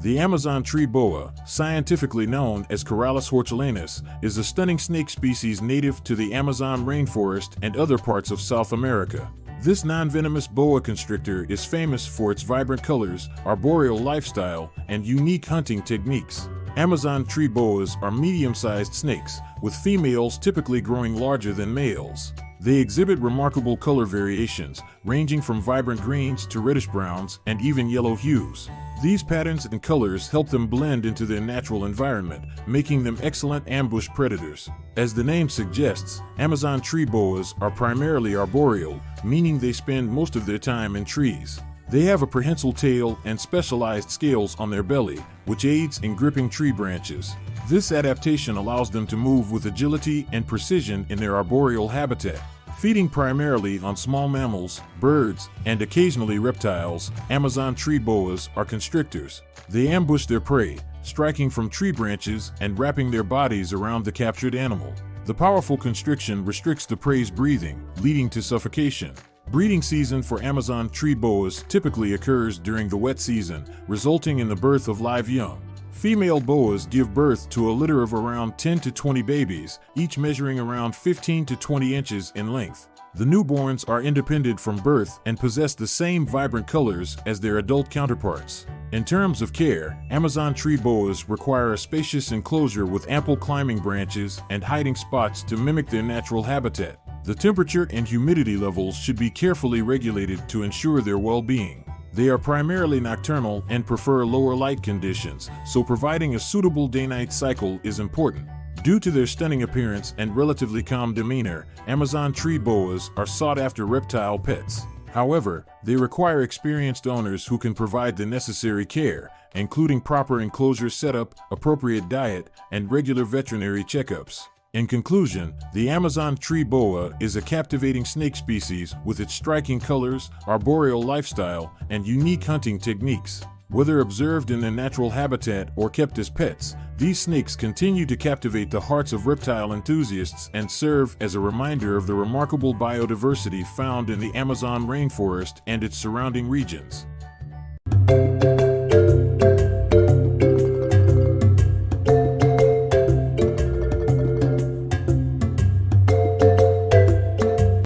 The Amazon tree boa, scientifically known as Corallus hortulanus, is a stunning snake species native to the Amazon rainforest and other parts of South America. This non-venomous boa constrictor is famous for its vibrant colors, arboreal lifestyle, and unique hunting techniques. Amazon tree boas are medium-sized snakes, with females typically growing larger than males. They exhibit remarkable color variations, ranging from vibrant greens to reddish browns and even yellow hues. These patterns and colors help them blend into their natural environment, making them excellent ambush predators. As the name suggests, Amazon tree boas are primarily arboreal, meaning they spend most of their time in trees. They have a prehensile tail and specialized scales on their belly, which aids in gripping tree branches. This adaptation allows them to move with agility and precision in their arboreal habitat. Feeding primarily on small mammals, birds, and occasionally reptiles, Amazon tree boas are constrictors. They ambush their prey, striking from tree branches and wrapping their bodies around the captured animal. The powerful constriction restricts the prey's breathing, leading to suffocation. Breeding season for Amazon tree boas typically occurs during the wet season, resulting in the birth of live young. Female boas give birth to a litter of around 10 to 20 babies, each measuring around 15 to 20 inches in length. The newborns are independent from birth and possess the same vibrant colors as their adult counterparts. In terms of care, Amazon tree boas require a spacious enclosure with ample climbing branches and hiding spots to mimic their natural habitat. The temperature and humidity levels should be carefully regulated to ensure their well-being. They are primarily nocturnal and prefer lower light conditions, so providing a suitable day-night cycle is important. Due to their stunning appearance and relatively calm demeanor, Amazon tree boas are sought-after reptile pets. However, they require experienced owners who can provide the necessary care, including proper enclosure setup, appropriate diet, and regular veterinary checkups. In conclusion, the Amazon tree boa is a captivating snake species with its striking colors, arboreal lifestyle, and unique hunting techniques. Whether observed in their natural habitat or kept as pets, these snakes continue to captivate the hearts of reptile enthusiasts and serve as a reminder of the remarkable biodiversity found in the Amazon rainforest and its surrounding regions.